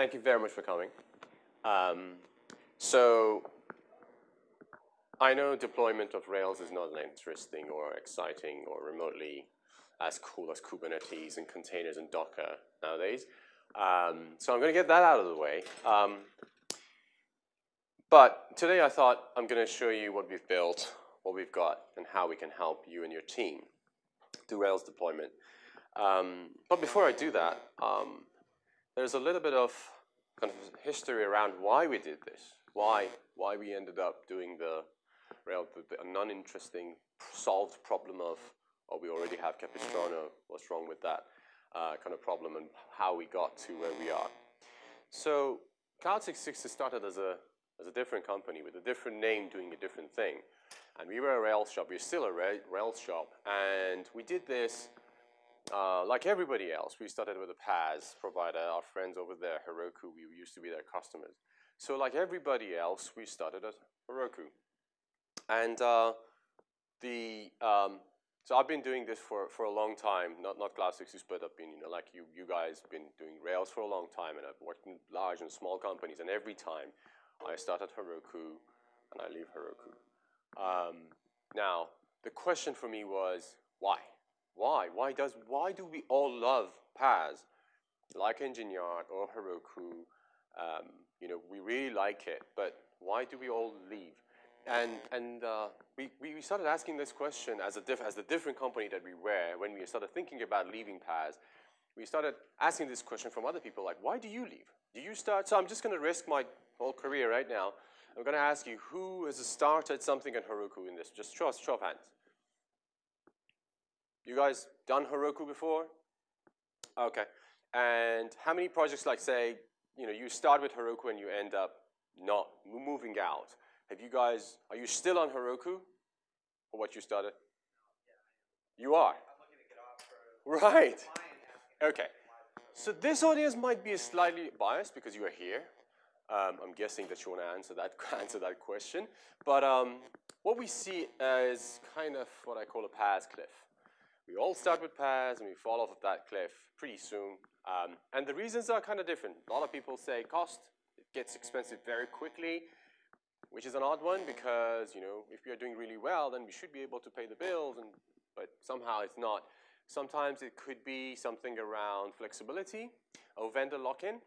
thank you very much for coming. Um, so I know deployment of Rails is not interesting or exciting or remotely as cool as Kubernetes and containers and Docker nowadays. Um, so I'm going to get that out of the way. Um, but today I thought I'm going to show you what we've built, what we've got, and how we can help you and your team do Rails deployment. Um, but before I do that, um, there's a little bit of kind of history around why we did this, why, why we ended up doing the the non-interesting solved problem of, oh, we already have Capistrano, what's wrong with that uh, kind of problem, and how we got to where we are. So Cloud 66 started as a, as a different company with a different name doing a different thing. And we were a Rails shop, we're still a Rails shop, and we did this uh, like everybody else, we started with a PaaS provider, our friends over there, Heroku, we used to be their customers. So like everybody else, we started at Heroku. And uh, the, um, so I've been doing this for, for a long time, not, not Cloud 66, but I've been, you know, like you, you guys been doing Rails for a long time, and I've worked in large and small companies, and every time I start at Heroku, and I leave Heroku. Um, now, the question for me was, why? Why? Why does why do we all love PaaS like Engine Yard or Heroku? Um, you know, we really like it, but why do we all leave? And and uh, we we started asking this question as a diff, as the different company that we were when we started thinking about leaving PaaS. We started asking this question from other people, like, why do you leave? Do you start? So I'm just going to risk my whole career right now. I'm going to ask you who has started something at Heroku in this. Just show, show of hands. You guys done Heroku before? Okay. And how many projects like say, you know, you start with Heroku and you end up not moving out? Have you guys, are you still on Heroku for what you started? You are? Right. Okay. So this audience might be slightly biased because you are here. Um, I'm guessing that you want to answer that, answer that question. But um, what we see is kind of what I call a PaaS cliff. We all start with PaaS and we fall off of that cliff pretty soon. Um, and the reasons are kind of different. A lot of people say cost, it gets expensive very quickly, which is an odd one because, you know, if we are doing really well, then we should be able to pay the bills, and but somehow it's not. Sometimes it could be something around flexibility or vendor lock-in,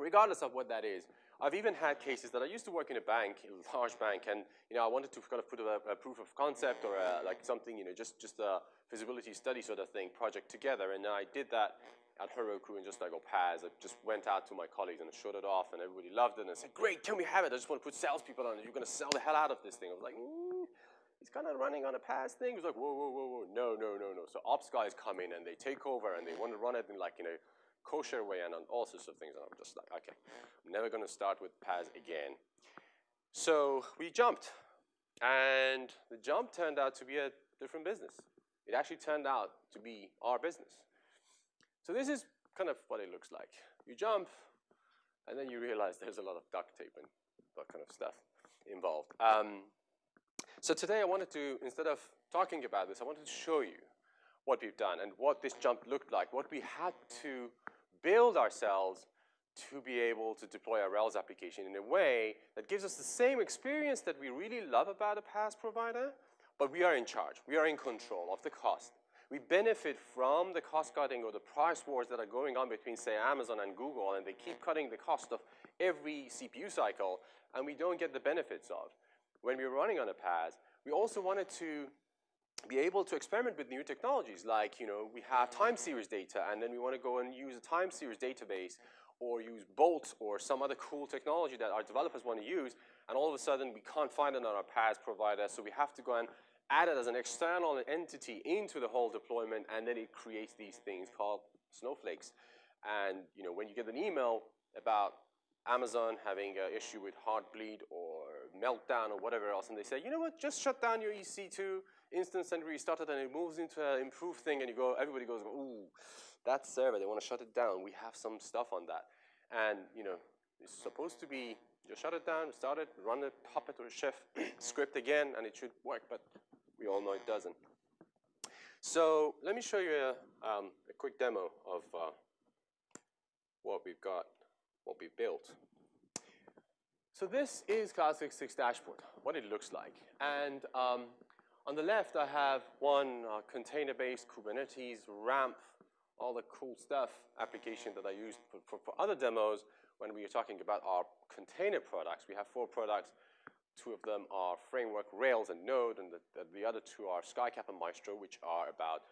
regardless of what that is. I've even had cases that I used to work in a bank, a large bank, and you know I wanted to kind of put a, a proof of concept or a, like something, you know, just just a feasibility study sort of thing project together, and I did that at Heroku and just like, PaaS. I just went out to my colleagues and I showed it off, and everybody loved it, and said, great, can we have it? I just want to put salespeople on it. You're going to sell the hell out of this thing. I was like, mm, he's kind of running on a PaaS thing. He was like, whoa, whoa, whoa, whoa, no, no, no, no. So ops guys come in and they take over and they want to run it in like, you know, kosher way and on all sorts of things. And I'm just like, okay, I'm never going to start with PaaS again. So we jumped. And the jump turned out to be a different business. It actually turned out to be our business. So this is kind of what it looks like. You jump, and then you realize there's a lot of duct tape and that kind of stuff involved. Um, so today I wanted to, instead of talking about this, I wanted to show you what we've done and what this jump looked like, what we had to build ourselves to be able to deploy our Rails application in a way that gives us the same experience that we really love about a PaaS provider, but we are in charge. We are in control of the cost. We benefit from the cost cutting or the price wars that are going on between, say, Amazon and Google, and they keep cutting the cost of every CPU cycle, and we don't get the benefits of. When we're running on a PaaS, we also wanted to be able to experiment with new technologies like, you know, we have time series data and then we want to go and use a time series database or use Bolt or some other cool technology that our developers want to use and all of a sudden we can't find it on our PaaS provider so we have to go and add it as an external entity into the whole deployment and then it creates these things called snowflakes. And, you know, when you get an email about Amazon having an issue with Heartbleed or Meltdown or whatever else and they say, you know what, just shut down your EC2 instance and restart it and it moves into an improved thing and you go, everybody goes, ooh, that server, they want to shut it down. We have some stuff on that. And, you know, it's supposed to be, you shut it down, start it, run it, the Puppet or Chef script again, and it should work, but we all know it doesn't. So let me show you a, um, a quick demo of uh, what we've got what we've built. So this is Cloud66 dashboard, what it looks like. And um, on the left, I have one uh, container-based Kubernetes, RAMP, all the cool stuff application that I used for, for, for, other demos when we are talking about our container products. We have four products. Two of them are Framework, Rails, and Node, and the, the other two are SkyCap and Maestro, which are about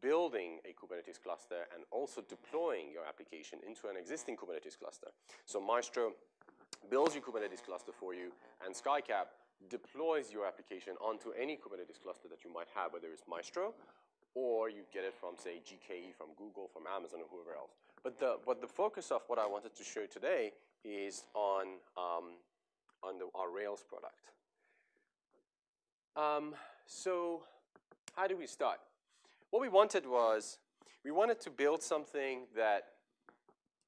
building a Kubernetes cluster and also deploying your application into an existing Kubernetes cluster. So Maestro builds your Kubernetes cluster for you, and SkyCap deploys your application onto any Kubernetes cluster that you might have, whether it's Maestro or you get it from, say, GKE, from Google, from Amazon, or whoever else. But the, but the focus of what I wanted to show today is on, um, on the, our Rails product. Um, so how do we start? What we wanted was, we wanted to build something that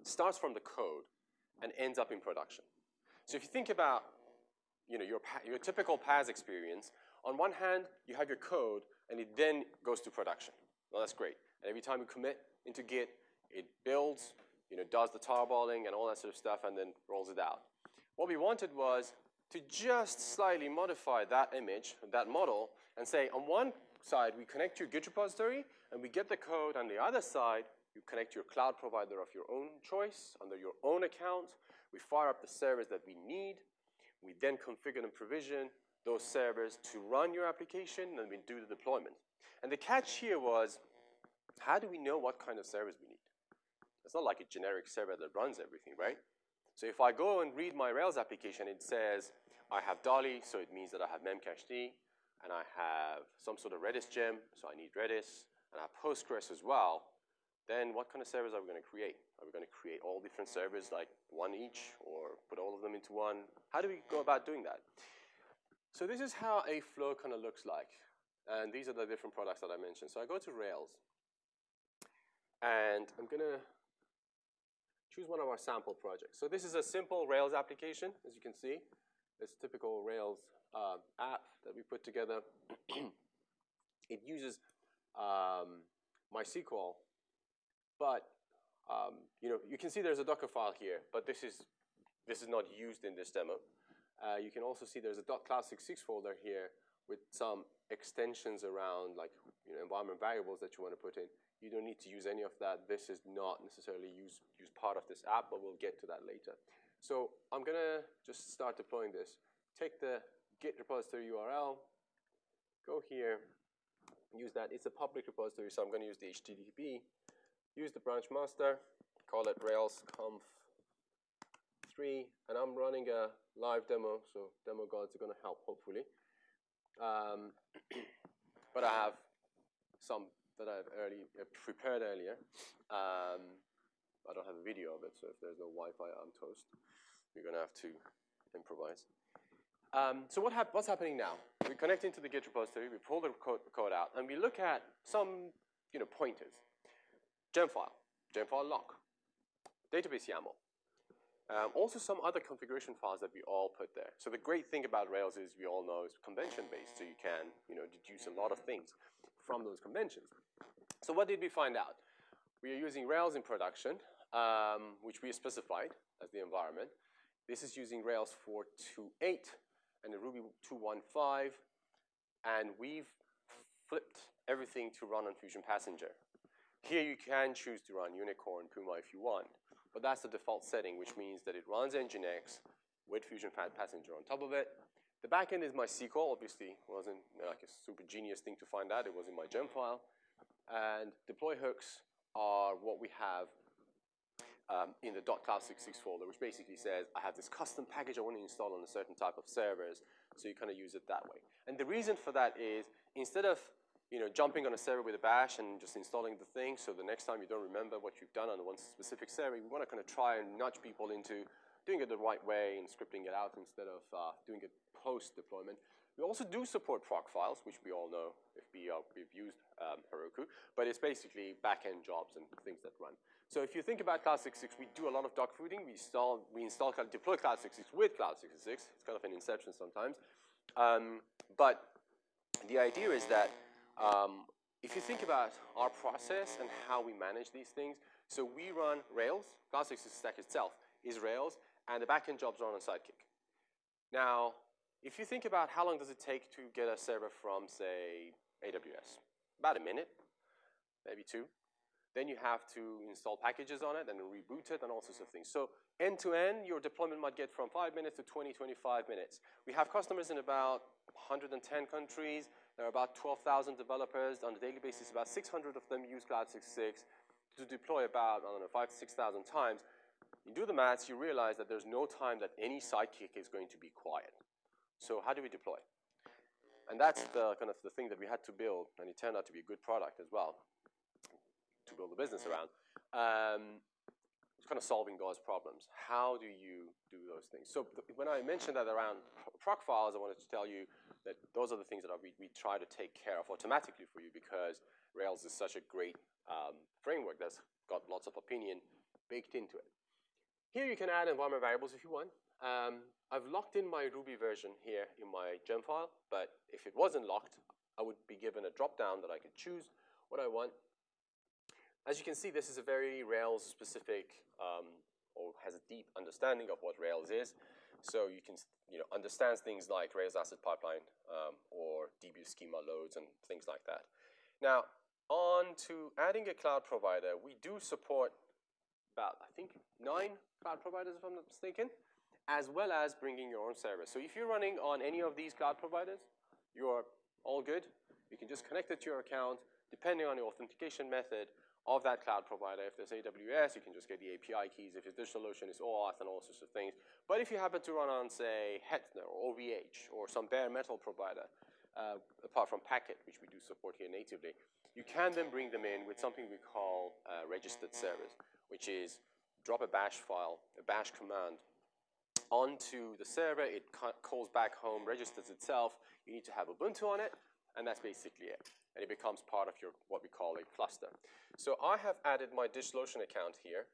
starts from the code and ends up in production. So if you think about you know, your, your typical PaaS experience, on one hand, you have your code, and it then goes to production. Well, that's great. And every time you commit into Git, it builds, you know, does the tarballing and all that sort of stuff, and then rolls it out. What we wanted was to just slightly modify that image, that model, and say on one side, we connect to your Git repository, and we get the code. On the other side, you connect your cloud provider of your own choice, under your own account. We fire up the servers that we need. We then configure and provision those servers to run your application, and we do the deployment. And the catch here was, how do we know what kind of servers we need? It's not like a generic server that runs everything, right? So if I go and read my Rails application, it says I have Dalli, so it means that I have memcached, and I have some sort of Redis gem, so I need Redis, and I have Postgres as well. Then what kind of servers are we going to create? Are we going to create all different servers, like one each, or put all of them into one? How do we go about doing that? So this is how a flow kind of looks like. And these are the different products that I mentioned. So I go to Rails. And I'm going to choose one of our sample projects. So this is a simple Rails application, as you can see. It's a typical Rails uh, app that we put together. it uses um, MySQL, but um, you know, you can see there's a Docker file here, but this is, this is not used in this demo. Uh, you can also see there's a .cloud66 folder here with some extensions around like you know, environment variables that you want to put in. You don't need to use any of that. This is not necessarily use, use part of this app, but we'll get to that later. So I'm going to just start deploying this. Take the Git repository URL, go here, use that. It's a public repository, so I'm going to use the HTTP. Use the branch master, call it Rails conf 3, and I'm running a live demo, so demo gods are going to help, hopefully. Um, but I have some that I've early, uh, prepared earlier. Um, I don't have a video of it, so if there's no Wi-Fi, I'm toast. You're going to have to improvise. Um, so what hap what's happening now? We connect into the Git repository, we pull the code, code out, and we look at some you know, pointers. Gem file, gem file lock, database YAML, um, also some other configuration files that we all put there. So the great thing about Rails is we all know it's convention-based, so you can you know, deduce a lot of things from those conventions. So what did we find out? We are using Rails in production, um, which we specified as the environment. This is using Rails 4.2.8 and the Ruby 2.1.5, and we've flipped everything to run on Phusion Passenger. Here you can choose to run Unicorn, Puma if you want. But that's the default setting, which means that it runs Nginx with Phusion Fat Passenger on top of it. The backend is MySQL, obviously. wasn't like a super genius thing to find out. It was in my gem file. And deploy hooks are what we have um, in the .cloud66 folder, which basically says, I have this custom package I want to install on a certain type of servers, so you kind of use it that way. And the reason for that is, instead of you know, jumping on a server with a bash and just installing the thing so the next time you don't remember what you've done on one specific server, we want to kind of try and nudge people into doing it the right way and scripting it out instead of uh, doing it post-deployment. We also do support proc files, which we all know if uh, we've used um, Heroku, but it's basically back-end jobs and things that run. So if you think about Cloud66, we do a lot of dogfooding. We install, we install, deploy Cloud66 with Cloud66. It's kind of an inception sometimes. Um, but the idea is that um, if you think about our process and how we manage these things, so we run Rails, Cloud66 stack itself, is Rails, and the backend jobs run on Sidekiq. Now, if you think about how long does it take to get a server from, say, AWS? About a minute, maybe two. Then you have to install packages on it and reboot it and all sorts of things. So end to end, your deployment might get from five minutes to 20, 25 minutes. We have customers in about 110 countries. There are about 12,000 developers. On a daily basis, about 600 of them use Cloud 66 to deploy about, I don't know, five to 6,000 times. You do the maths, you realize that there's no time that any Sidekiq is going to be quiet. So how do we deploy? And that's the kind of the thing that we had to build, and it turned out to be a good product as well to build a business around. Um, kind of solving those problems. How do you do those things? So when I mentioned that around proc files, I wanted to tell you that those are the things that we, we try to take care of automatically for you because Rails is such a great um, framework that's got lots of opinion baked into it. Here you can add environment variables if you want. Um, I've locked in my Ruby version here in my gem file, but if it wasn't locked, I would be given a drop down that I could choose what I want as you can see, this is a very Rails-specific um, or has a deep understanding of what Rails is. So you can you know, understand things like Rails Asset Pipeline um, or DB schema loads and things like that. Now, on to adding a cloud provider, we do support about, I think, nine cloud providers, if I'm not mistaken, as well as bringing your own server. So if you're running on any of these cloud providers, you're all good. You can just connect it to your account, depending on your authentication method, of that cloud provider. If there's AWS, you can just get the API keys. If it's DigitalOcean, it's OAuth and all sorts of things. But if you happen to run on, say, Hetzner or OVH or some bare metal provider, uh, apart from Packet, which we do support here natively, you can then bring them in with something we call uh, registered servers, which is drop a bash file, a bash command onto the server. It calls back home, registers itself. You need to have Ubuntu on it, and that's basically it and it becomes part of your what we call a cluster. So I have added my DigitalOcean account here,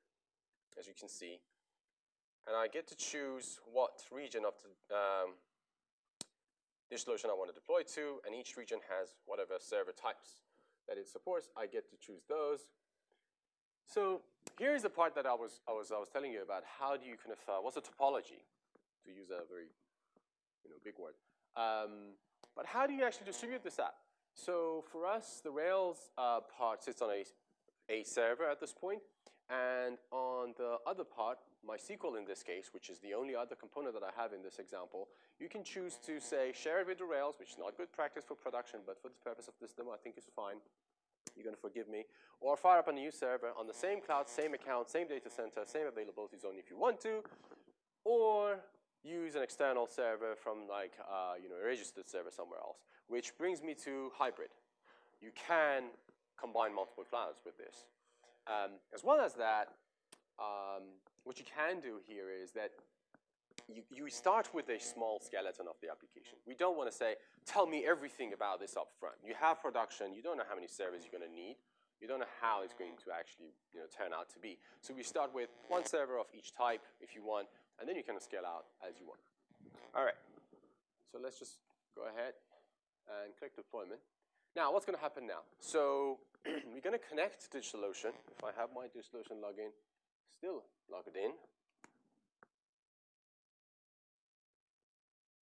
as you can see, and I get to choose what region of the um, DigitalOcean I want to deploy to, and each region has whatever server types that it supports. I get to choose those. So here's the part that I was I was I was telling you about. How do you kind of uh, what's the topology, to use a very you know big word. Um, but how do you actually distribute this app? So for us, the Rails uh, part sits on a, a server at this point, and on the other part, MySQL in this case, which is the only other component that I have in this example, you can choose to say share it with the Rails, which is not good practice for production, but for the purpose of this demo, I think it's fine. You're going to forgive me. Or fire up a new server on the same cloud, same account, same data center, same availability zone if you want to. Or use an external server from like, uh, you know, a registered server somewhere else. Which brings me to hybrid. You can combine multiple clouds with this. Um, as well as that, um, what you can do here is that you, you start with a small skeleton of the application. We don't want to say, tell me everything about this up front. You have production, you don't know how many servers you're going to need. You don't know how it's going to actually you know, turn out to be. So we start with one server of each type if you want, and then you can scale out as you want. All right, so let's just go ahead and click deployment. Now, what's going to happen now? So we're going to connect to DigitalOcean. If I have my DigitalOcean login still logged in.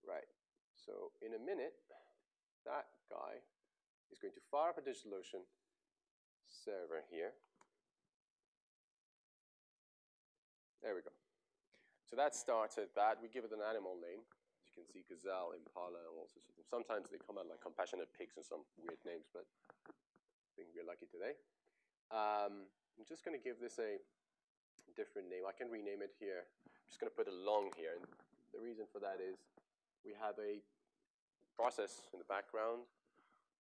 Right. So in a minute, that guy is going to fire up a DigitalOcean server here. There we go. So that started that. We give it an animal name You can see gazelle, impala, and all sorts of things. Sometimes they come out like compassionate pigs and some weird names, but I think we're lucky today. Um, I'm just going to give this a different name. I can rename it here. I'm just going to put a long here. And the reason for that is we have a process in the background.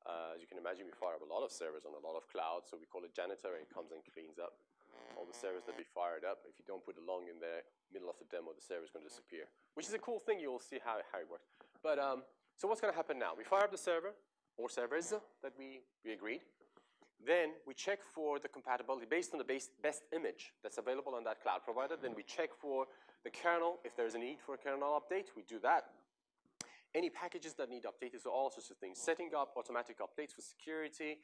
Uh, as you can imagine, we fire up a lot of servers on a lot of clouds, so we call it janitor, and it comes and cleans up all the servers that we fired up. If you don't put a long in there, middle of the demo, the server is going to disappear, which is a cool thing. You'll see how, how it works. But um, so what's going to happen now? We fire up the server or servers that we, we agreed. Then we check for the compatibility based on the base, best image that's available on that cloud provider. Then we check for the kernel. If there's a need for a kernel update, we do that. Any packages that need updated, so all sorts of things. Setting up automatic updates for security,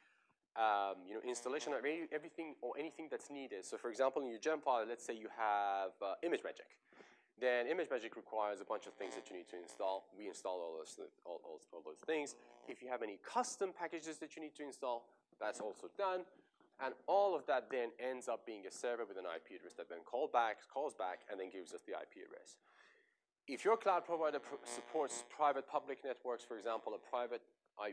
um, you know, installation of any, everything or anything that's needed. So for example, in your Gemfile, let's say you have uh, ImageMagick. Then ImageMagick requires a bunch of things that you need to install. We install all those, all, all, all those things. If you have any custom packages that you need to install, that's also done. And all of that then ends up being a server with an IP address that then call back, calls back and then gives us the IP address. If your cloud provider pr supports private public networks, for example, a private uh,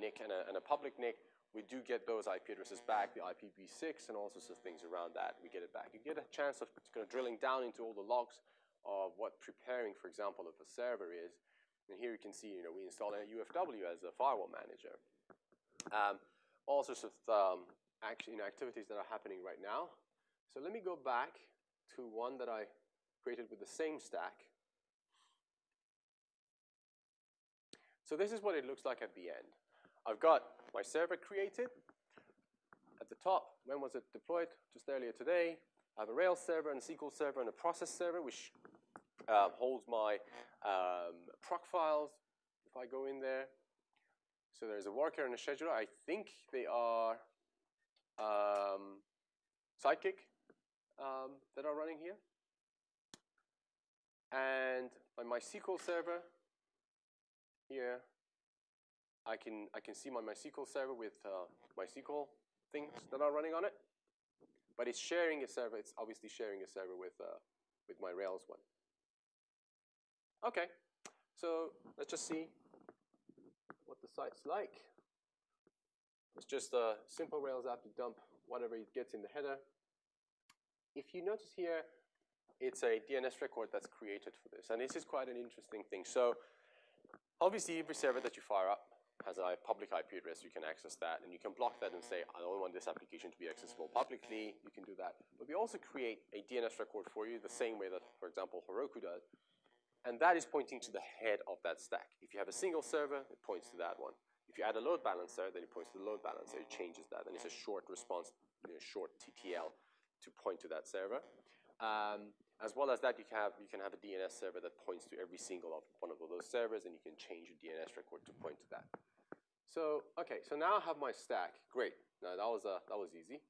NIC and a, and a public NIC, we do get those IP addresses back, the IPv6 and all sorts of things around that, we get it back. You get a chance of kind of drilling down into all the logs of what preparing, for example, of a server is. And here you can see, you know, we installed a UFW as a firewall manager. Um, all sorts of um, action, you know, activities that are happening right now. So let me go back to one that I created with the same stack. So this is what it looks like at the end. I've got my server created. At the top, when was it deployed? Just earlier today. I have a Rails server and a SQL server and a process server, which uh, holds my um, proc files if I go in there. So there's a worker and a scheduler. I think they are um, Sidekiq um, that are running here. And my SQL server here, I can, I can see my MySQL server with uh, MySQL things that are running on it. But it's sharing a server. It's obviously sharing a server with, uh, with my Rails one. Okay, so let's just see what the site's like. It's just a simple Rails app to dump whatever it gets in the header. If you notice here, it's a DNS record that's created for this. And this is quite an interesting thing. So obviously, every server that you fire up has a public IP address. You can access that. And you can block that and say, I don't want this application to be accessible publicly. You can do that. But we also create a DNS record for you the same way that, for example, Heroku does. And that is pointing to the head of that stack. If you have a single server, it points to that one. If you add a load balancer, then it points to the load balancer. It changes that. And it's a short response, you know, short TTL to point to that server. Um, as well as that, you can, have, you can have a DNS server that points to every single of one of those servers, and you can change your DNS record to point to that. So, okay, so now I have my stack. Great. Now, that was, uh, that was easy.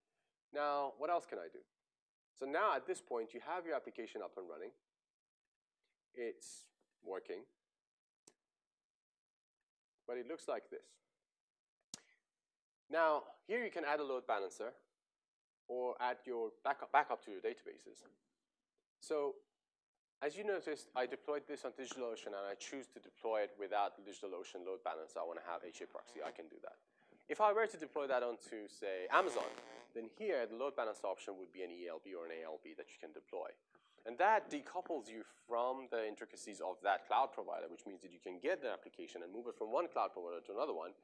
Now, what else can I do? So now, at this point, you have your application up and running. It's working but it looks like this. Now, here you can add a load balancer or add your backup, backup to your databases. So as you noticed, I deployed this on DigitalOcean and I choose to deploy it without DigitalOcean load balancer. I want to have HA proxy, I can do that. If I were to deploy that onto, say, Amazon, then here the load balancer option would be an ELB or an ALB that you can deploy. And that decouples you from the intricacies of that cloud provider, which means that you can get the application and move it from one cloud provider to another one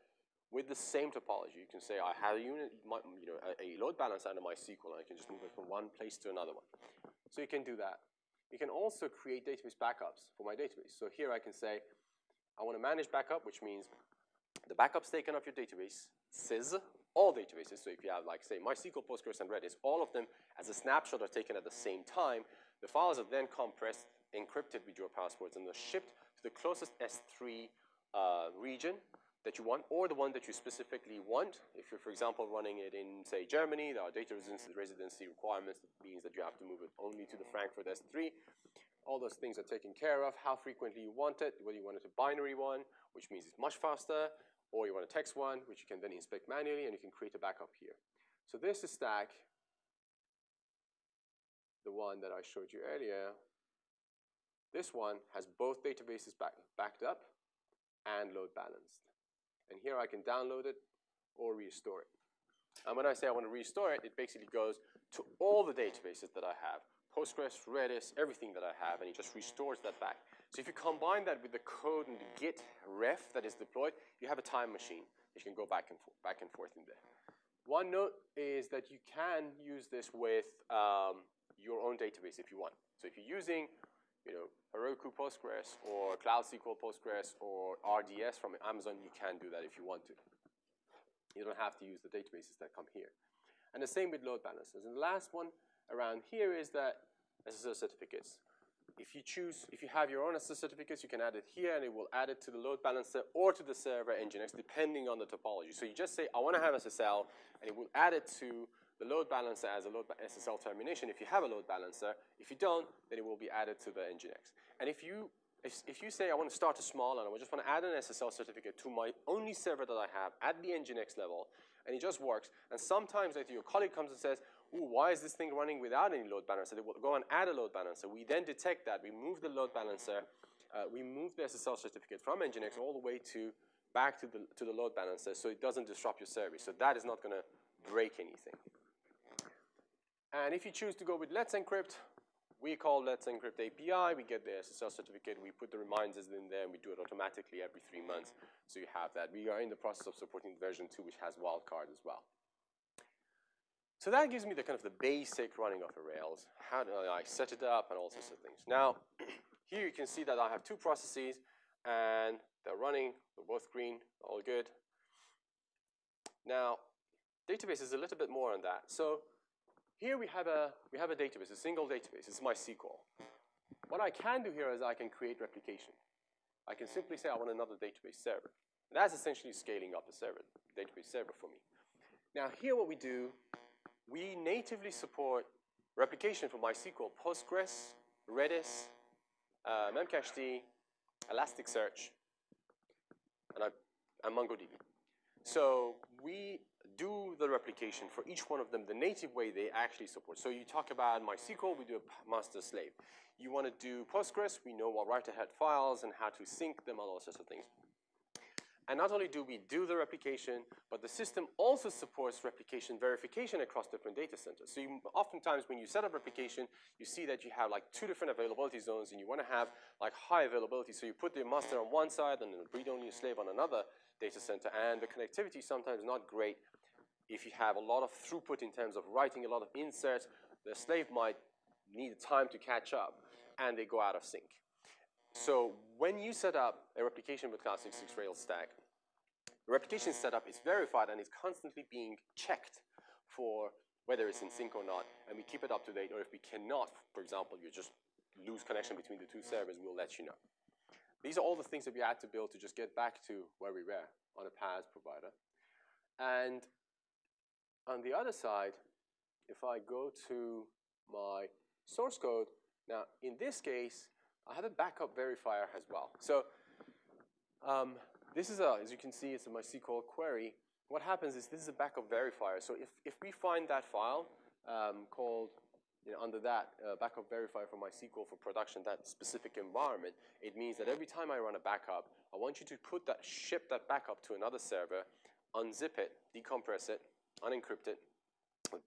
with the same topology. You can say, I have a unit, you know, a, load balancer under my SQL, and I can just move it from one place to another one. So you can do that. You can also create database backups for my database. So here I can say, I want to manage backup, which means the backups taken of your database, says all databases. So if you have, like, say, MySQL, Postgres, and Redis, all of them as a snapshot are taken at the same time, the files are then compressed, encrypted with your passwords, and they're shipped to the closest S3 uh, region that you want, or the one that you specifically want. If you're, for example, running it in, say, Germany, there are data residency, requirements. That means that you have to move it only to the Frankfurt S3. All those things are taken care of. How frequently you want it, whether you want it a binary one, which means it's much faster, or you want a text one, which you can then inspect manually, and you can create a backup here. So this is Stack the one that I showed you earlier, this one has both databases back, backed up and load balanced. And here I can download it or restore it. And when I say I want to restore it, it basically goes to all the databases that I have, Postgres, Redis, everything that I have, and it just restores that back. So if you combine that with the code and the git ref that is deployed, you have a time machine. You can go back and, back and forth in there. One note is that you can use this with um, your own database if you want. So if you're using you know, Heroku Postgres or Cloud SQL Postgres or RDS from Amazon, you can do that if you want to. You don't have to use the databases that come here. And the same with load balancers. And the last one around here is that SSL certificates. if you choose, if you have your own SSL certificates, you can add it here and it will add it to the load balancer or to the server Nginx depending on the topology. So you just say, I want to have SSL and it will add it to the load balancer as a load SSL termination if you have a load balancer. If you don't, then it will be added to the Nginx. And if you, if, if you say I want to start a small and I just want to add an SSL certificate to my only server that I have at the Nginx level, and it just works, and sometimes if your colleague comes and says, ooh, why is this thing running without any load balancer? They will go and add a load balancer. We then detect that. We move the load balancer. Uh, we move the SSL certificate from Nginx all the way to back to the, to the load balancer so it doesn't disrupt your service. So that is not going to break anything. And if you choose to go with Let's Encrypt, we call Let's Encrypt API. We get the SSL certificate. We put the reminders in there, and we do it automatically every three months. So you have that. We are in the process of supporting version 2, which has wildcard as well. So that gives me the kind of the basic running of a Rails. How do I set it up and all sorts of things. Now, here you can see that I have two processes and they're running, they're both green, all good. Now, database is a little bit more on that. So here we have a, we have a database, a single database. It's MySQL. What I can do here is I can create replication. I can simply say I want another database server. And that's essentially scaling up a server, database server for me. Now here what we do we natively support replication for MySQL, Postgres, Redis, uh, Memcached, Elasticsearch, and, I, and MongoDB. So we do the replication for each one of them the native way they actually support. So you talk about MySQL, we do a master slave. You want to do Postgres, we know what write-ahead files and how to sync them, all those sorts of things. And not only do we do the replication, but the system also supports replication verification across different data centers. So you, oftentimes when you set up replication, you see that you have like two different availability zones and you want to have like high availability. So you put the master on one side and the read-only slave on another data center. And the connectivity sometimes not great if you have a lot of throughput in terms of writing a lot of inserts. The slave might need time to catch up and they go out of sync. So when you set up a replication with Cloud 66 Rails stack, the replication setup is verified and is constantly being checked for whether it's in sync or not, and we keep it up to date, or if we cannot, for example, you just lose connection between the two servers, we'll let you know. These are all the things that we had to build to just get back to where we were on a PaaS provider. And on the other side, if I go to my source code, now in this case, I have a backup verifier as well. So um, this is a, as you can see, it's a MySQL query. What happens is this is a backup verifier. So if, if we find that file um, called, you know, under that uh, backup verifier for MySQL for production, that specific environment, it means that every time I run a backup, I want you to put that, ship that backup to another server, unzip it, decompress it, unencrypt it,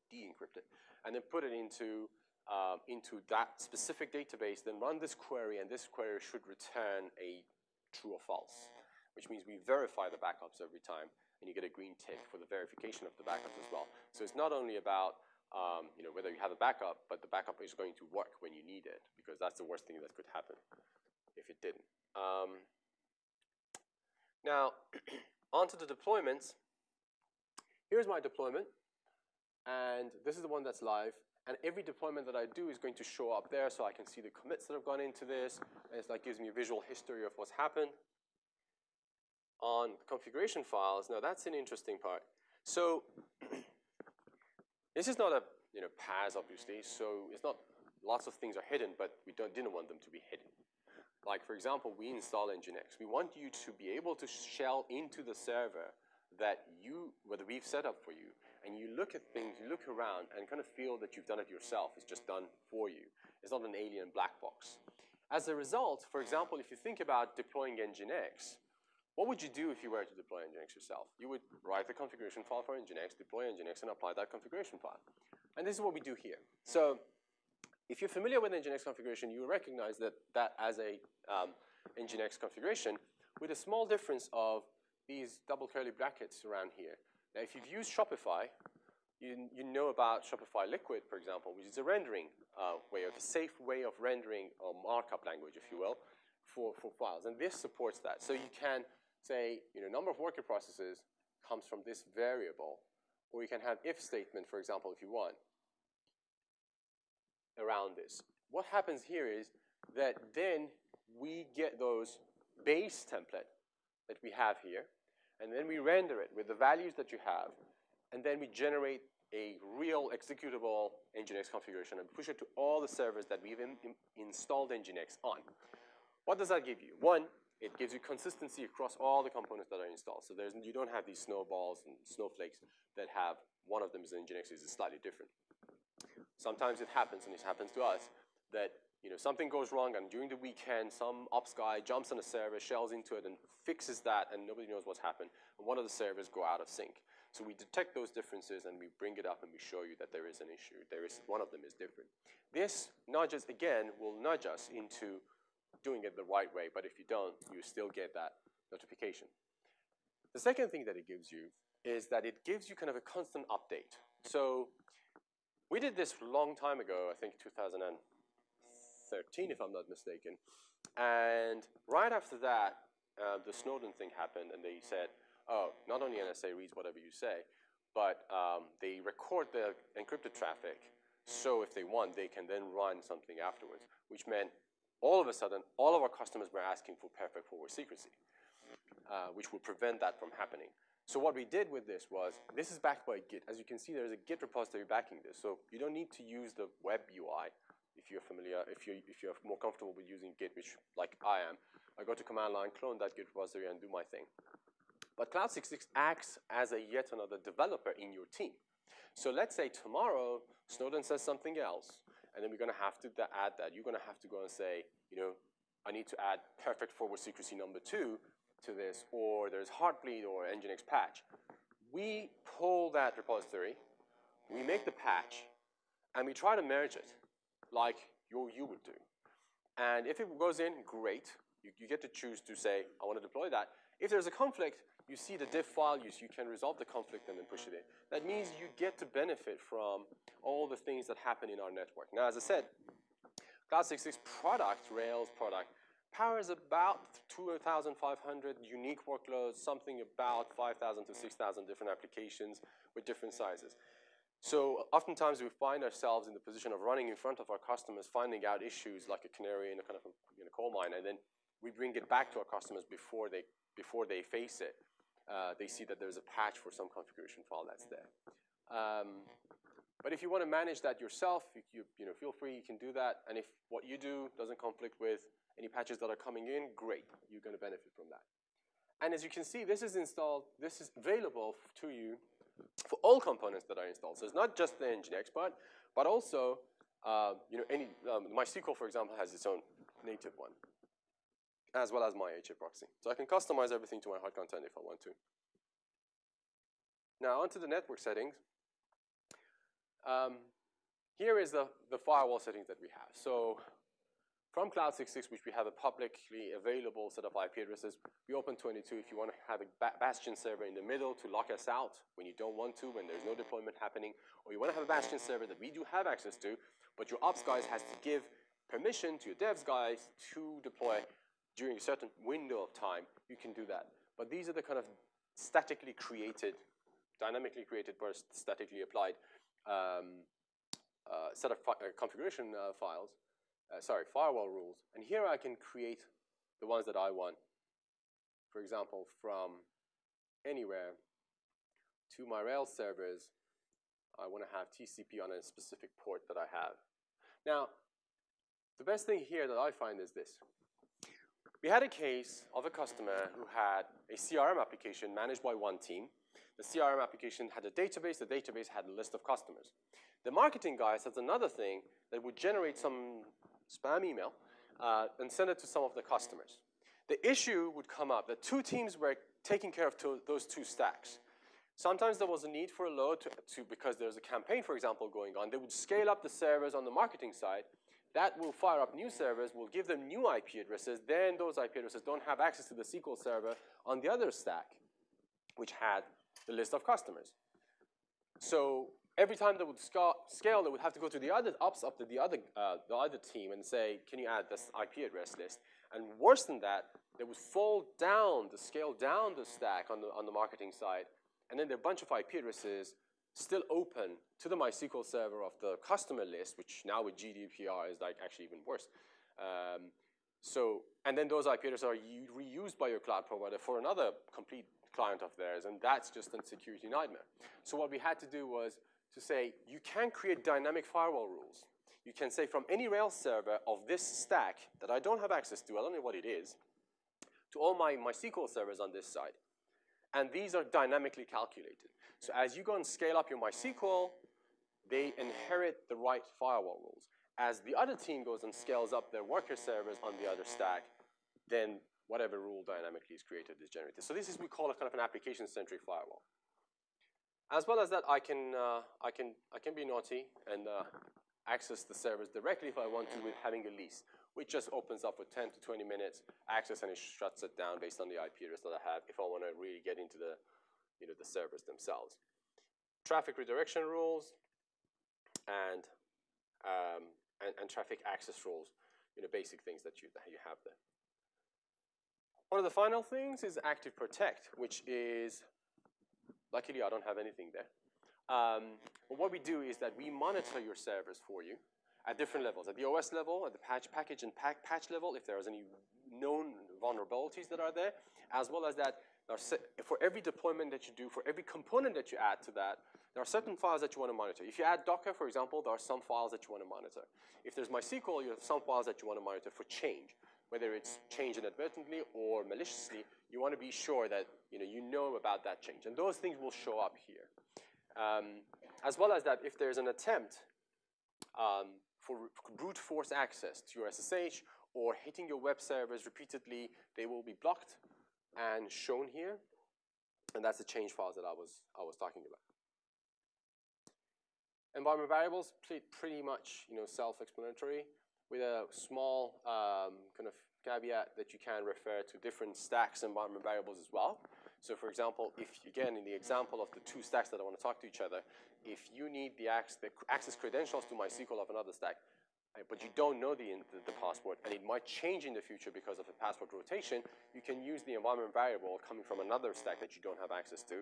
de-encrypt it, and then put it into um, into that specific database, then run this query, and this query should return a true or false, which means we verify the backups every time, and you get a green tick for the verification of the backups as well. So it's not only about um, you know, whether you have a backup, but the backup is going to work when you need it, because that's the worst thing that could happen if it didn't. Um, now, onto the deployments. Here's my deployment, and this is the one that's live. And every deployment that I do is going to show up there so I can see the commits that have gone into this. And like gives me a visual history of what's happened. On configuration files, now that's an interesting part. So this is not a you know PaaS, obviously, so it's not lots of things are hidden, but we don't, didn't want them to be hidden. Like, for example, we install Nginx. We want you to be able to shell into the server that you, whether we've set up for you, and you look at things, you look around and kind of feel that you've done it yourself. It's just done for you. It's not an alien black box. As a result, for example, if you think about deploying Nginx, what would you do if you were to deploy Nginx yourself? You would write the configuration file for Nginx, deploy Nginx, and apply that configuration file. And this is what we do here. So if you're familiar with Nginx configuration, you recognize that that as a um, Nginx configuration with a small difference of these double curly brackets around here. Now, if you've used Shopify, you, you know about Shopify Liquid, for example, which is a rendering uh, way, of a safe way of rendering a markup language, if you will, for, for files. And this supports that. So you can say, you know, number of worker processes comes from this variable, or you can have if statement, for example, if you want, around this. What happens here is that then we get those base template that we have here, and then we render it with the values that you have, and then we generate a real executable Nginx configuration and push it to all the servers that we've in, in installed Nginx on. What does that give you? One, it gives you consistency across all the components that are installed. So there's, you don't have these snowballs and snowflakes that have one of them is Nginx is slightly different. Sometimes it happens, and it happens to us, that you know, something goes wrong, and during the weekend, some ops guy jumps on a server, shells into it, and fixes that, and nobody knows what's happened. And one of the servers go out of sync. So we detect those differences, and we bring it up, and we show you that there is an issue. There is one of them is different. This nudges again will nudge us into doing it the right way. But if you don't, you still get that notification. The second thing that it gives you is that it gives you kind of a constant update. So we did this long time ago, I think 2013, if I'm not mistaken. And right after that, uh, the Snowden thing happened, and they said, oh, not only NSA reads whatever you say, but um, they record the encrypted traffic, so if they want, they can then run something afterwards, which meant all of a sudden, all of our customers were asking for perfect forward secrecy, uh, which would prevent that from happening. So what we did with this was, this is backed by Git. As you can see, there's a Git repository backing this. So you don't need to use the web UI if you're familiar, if you're, if you're more comfortable with using Git, which like I am. I go to command line, clone that Git repository, and do my thing. But Cloud66 acts as a yet another developer in your team. So let's say tomorrow Snowden says something else, and then we're going to have to add that. You're going to have to go and say, you know, I need to add perfect forward secrecy number two to this, or there's Heartbleed or Nginx patch. We pull that repository, we make the patch, and we try to merge it like you, you would do. And if it goes in, great. You, you get to choose to say, I want to deploy that. If there's a conflict, you see the diff file, you, you can resolve the conflict and then push it in. That means you get to benefit from all the things that happen in our network. Now, as I said, Cloud66 product, Rails product, powers about 2,500 unique workloads, something about 5,000 to 6,000 different applications with different sizes. So oftentimes we find ourselves in the position of running in front of our customers, finding out issues like a canary in a kind of a, in a coal mine, and then we bring it back to our customers before they, before they face it. Uh, they see that there's a patch for some configuration file that's there. Um, but if you want to manage that yourself, you, you, you, know, feel free, you can do that. And if what you do doesn't conflict with any patches that are coming in, great, you're going to benefit from that. And as you can see, this is installed, this is available to you for all components that are installed. So it's not just the Nginx part, but also, uh, you know, any, um, MySQL, for example, has its own native one, as well as my HA proxy. So I can customize everything to my hard content if I want to. Now onto the network settings. Um, here is the, the firewall settings that we have. So from Cloud66, which we have a publicly available set of IP addresses, we open 22 if you want to have a Bastion server in the middle to lock us out when you don't want to, when there's no deployment happening, or you want to have a Bastion server that we do have access to, but your ops guys has to give permission to your devs guys to deploy during a certain window of time, you can do that. But these are the kind of statically created, dynamically created, but statically applied um, uh, set of uh, configuration uh, files, uh, sorry, firewall rules. And here I can create the ones that I want. For example, from anywhere to my Rails servers, I want to have TCP on a specific port that I have. Now, the best thing here that I find is this. We had a case of a customer who had a CRM application managed by one team. The CRM application had a database. The database had a list of customers. The marketing guys has another thing that would generate some spam email uh, and send it to some of the customers. The issue would come up that two teams were taking care of two, those two stacks. Sometimes there was a need for a load to, to, because there's a campaign, for example, going on. They would scale up the servers on the marketing side. That will fire up new servers, will give them new IP addresses. Then those IP addresses don't have access to the SQL server on the other stack, which had the list of customers. So every time they would scale, they would have to go to the other ops up to the other, uh, the other team and say, can you add this IP address list? And worse than that, they would fall down, the scale down the stack on the, on the marketing side, and then there are a bunch of IP addresses still open to the MySQL server of the customer list, which now with GDPR is like actually even worse. Um, so, and then those IP addresses are reused by your cloud provider for another complete client of theirs, and that's just a security nightmare. So what we had to do was to say, you can create dynamic firewall rules. You can say from any Rails server of this stack that I don't have access to, I don't know what it is, to all my MySQL servers on this side. And these are dynamically calculated. So as you go and scale up your MySQL, they inherit the right firewall rules. As the other team goes and scales up their worker servers on the other stack, then whatever rule dynamically is created is generated. So this is, we call it kind of an application-centric firewall. As well as that, I can, uh, I can, I can be naughty and uh, access the servers directly if I want to with having a lease, which just opens up for 10 to 20 minutes access and it shuts it down based on the IP address that I have if I want to really get into the, you know, the servers themselves. Traffic redirection rules and, um, and, and traffic access rules, you know, basic things that you, that you have there. One of the final things is Active Protect, which is, luckily I don't have anything there. Um, but what we do is that we monitor your servers for you at different levels. At the OS level, at the patch, package and pack, patch level, if there's any known vulnerabilities that are there, as well as that for every deployment that you do, for every component that you add to that, there are certain files that you want to monitor. If you add Docker, for example, there are some files that you want to monitor. If there's MySQL, you have some files that you want to monitor for change. Whether it's changed inadvertently or maliciously, you want to be sure that you know, you know about that change. And those things will show up here. Um, as well as that, if there's an attempt um, for brute force access to your SSH or hitting your web servers repeatedly, they will be blocked and shown here. And that's the change files that I was, I was talking about. Environment variables, pretty much you know, self-explanatory with a small um, kind of caveat that you can refer to different stacks environment variables as well. So for example, if, again, in the example of the two stacks that I want to talk to each other, if you need the, access, the access credentials to MySQL of another stack, uh, but you don't know the, the, the, password, and it might change in the future because of the password rotation, you can use the environment variable coming from another stack that you don't have access to,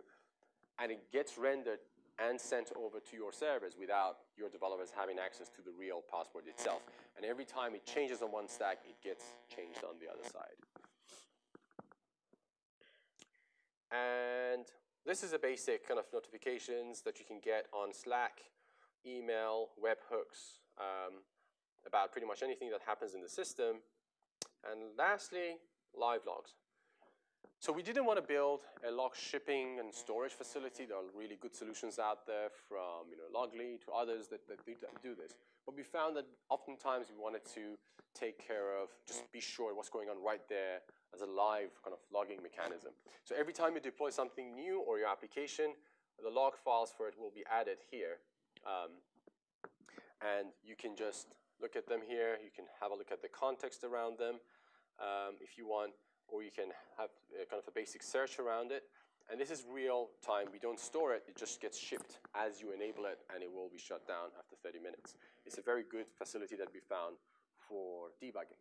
and it gets rendered and sent over to your servers without your developers having access to the real password itself. And every time it changes on one stack, it gets changed on the other side. And this is a basic kind of notifications that you can get on Slack, email, webhooks, um, about pretty much anything that happens in the system. And lastly, live logs. So we didn't want to build a log shipping and storage facility. There are really good solutions out there from you know, Loggly to others that, that do this. But we found that oftentimes we wanted to take care of, just be sure what's going on right there as a live kind of logging mechanism. So every time you deploy something new or your application, the log files for it will be added here. Um, and you can just look at them here. You can have a look at the context around them um, if you want, or you can have kind of a basic search around it. And this is real time. We don't store it. It just gets shipped as you enable it, and it will be shut down after 30 minutes. It's a very good facility that we found for debugging.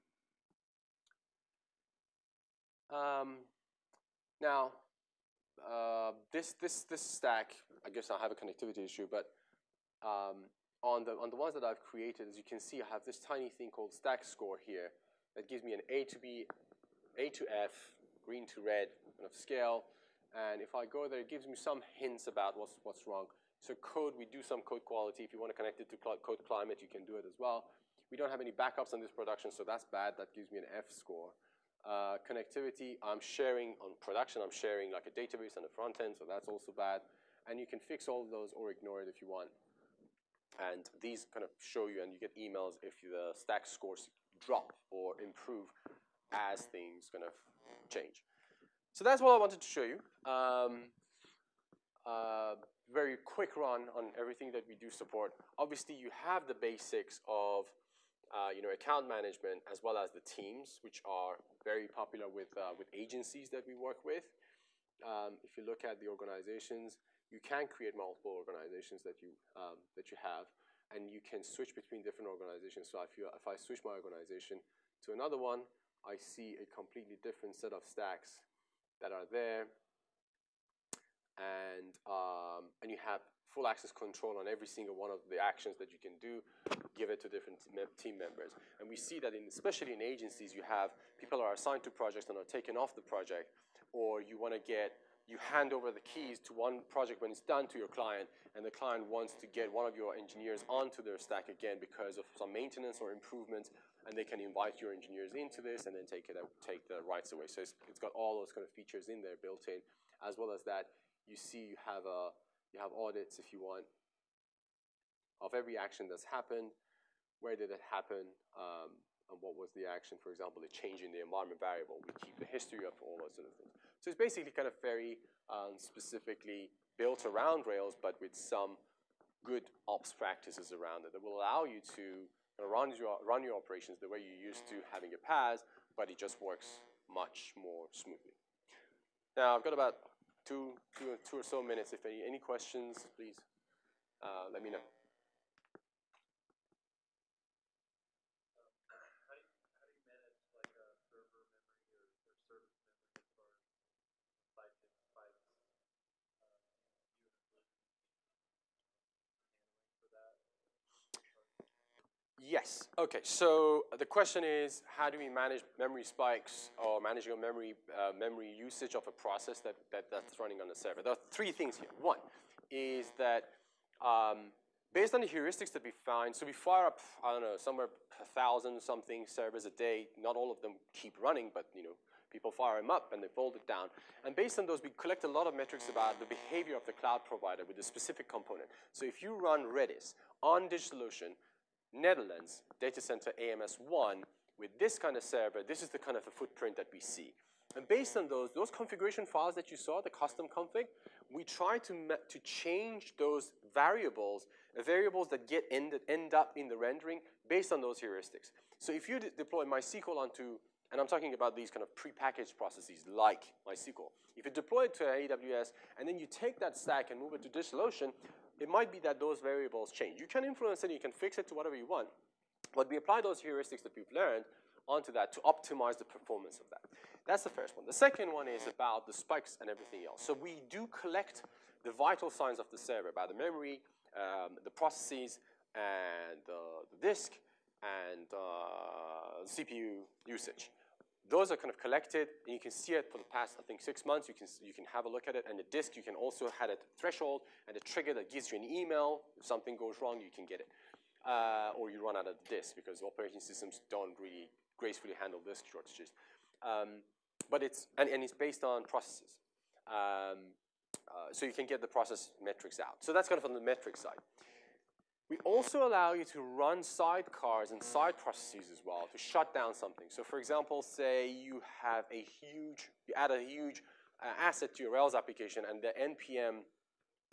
Um, now, uh, this, this, this stack, I guess I have a connectivity issue, but um, on, the, on the ones that I've created, as you can see, I have this tiny thing called stack score here that gives me an A to B, A to F, green to red kind of scale. And if I go there, it gives me some hints about what's, what's wrong. So code, we do some code quality. If you want to connect it to code climate, you can do it as well. We don't have any backups on this production, so that's bad. That gives me an F score. Uh, connectivity, I'm sharing on production, I'm sharing like a database on the front end, so that's also bad. And you can fix all of those or ignore it if you want. And these kind of show you, and you get emails if the stack scores drop or improve as things kind of change. So that's what I wanted to show you. Um, uh, very quick run on everything that we do support. Obviously, you have the basics of uh, you know, account management as well as the teams, which are very popular with, uh, with agencies that we work with. Um, if you look at the organizations, you can create multiple organizations that you, um, that you have, and you can switch between different organizations. So if, you, if I switch my organization to another one, I see a completely different set of stacks that are there. And, um, and you have full access control on every single one of the actions that you can do, give it to different team members. And we see that in, especially in agencies, you have people are assigned to projects and are taken off the project, or you want to get, you hand over the keys to one project when it's done to your client, and the client wants to get one of your engineers onto their stack again because of some maintenance or improvements, and they can invite your engineers into this and then take it take the rights away. So it's, it's got all those kind of features in there built in, as well as that you see you have a you have audits if you want of every action that's happened, where did it happen, um, and what was the action, for example, the change in the environment variable. We keep the history of all those sort of things. So it's basically kind of very um, specifically built around Rails, but with some good ops practices around it that will allow you to run your, run your operations the way you used to having a PaaS, but it just works much more smoothly. Now, I've got about two, two, two or so minutes. If any, any questions, please uh, let me know. Yes. Okay. So the question is, how do we manage memory spikes or managing memory uh, memory usage of a process that, that that's running on the server? There are three things here. One is that um, based on the heuristics that we find, so we fire up I don't know somewhere a thousand something servers a day. Not all of them keep running, but you know people fire them up and they fold it down. And based on those, we collect a lot of metrics about the behavior of the cloud provider with a specific component. So if you run Redis on DigitalOcean Netherlands data center AMS1 with this kind of server, this is the kind of the footprint that we see. And based on those, those configuration files that you saw, the custom config, we try to, to change those variables, variables that get ended, end up in the rendering based on those heuristics. So if you deploy MySQL onto, and I'm talking about these kind of prepackaged processes like MySQL, if you deploy it to AWS and then you take that stack and move it to DigitalOcean, it might be that those variables change. You can influence it, you can fix it to whatever you want, but we apply those heuristics that we've learned onto that to optimize the performance of that. That's the first one. The second one is about the spikes and everything else. So we do collect the vital signs of the server about the memory, um, the processes, and uh, the disk, and uh, CPU usage. Those are kind of collected, and you can see it for the past, I think, six months. You can, you can have a look at it. And the disk, you can also have a threshold and a trigger that gives you an email. If something goes wrong, you can get it. Uh, or you run out of disk because operating systems don't really gracefully handle disk shortages. Um, but it's, and, and it's based on processes. Um, uh, so you can get the process metrics out. So that's kind of on the metric side. We also allow you to run sidecars and side processes as well to shut down something. So for example, say you have a huge, you add a huge uh, asset to your Rails application and the NPM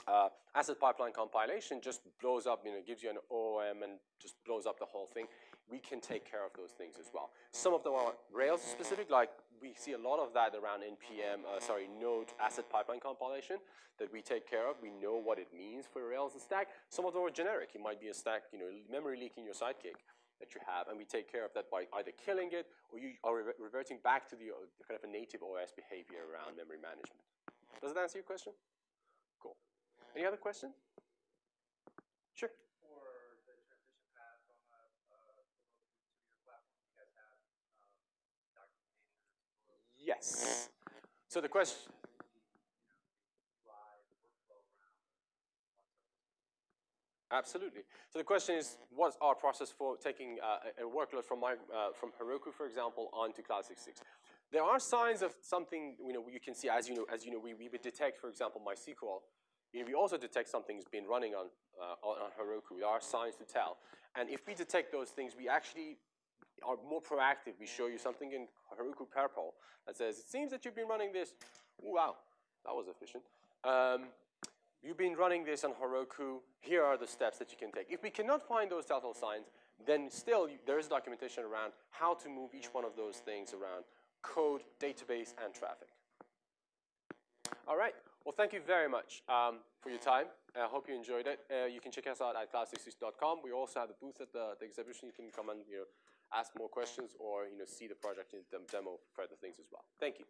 uh, asset pipeline compilation just blows up, you know, gives you an OOM and just blows up the whole thing. We can take care of those things as well. Some of them are Rails specific, like we see a lot of that around NPM, uh, sorry, Node asset pipeline compilation that we take care of. We know what it means for Rails and stack. Some of them are generic. It might be a stack, you know, memory leak in your Sidekiq that you have, and we take care of that by either killing it or you are re reverting back to the uh, kind of a native OS behavior around memory management. Does that answer your question? Cool. Any other questions? Sure. Yes. So the question. Absolutely. So the question is, what's our process for taking uh, a workload from, my, uh, from Heroku, for example, onto Cloud 66? There are signs of something you know you can see as you know as you know we, we would detect, for example, MySQL. You know, we also detect something's been running on, uh, on on Heroku. There are signs to tell, and if we detect those things, we actually are more proactive. We show you something in Heroku Purple that says, it seems that you've been running this. Ooh, wow, that was efficient. Um, you've been running this on Heroku. Here are the steps that you can take. If we cannot find those telltale signs, then still there is documentation around how to move each one of those things around code, database, and traffic. All right. Well, thank you very much um, for your time. I hope you enjoyed it. Uh, you can check us out at cloud66.com. We also have a booth at the, the exhibition. You can come and you know, ask more questions or you know, see the project the demo for further things as well. Thank you.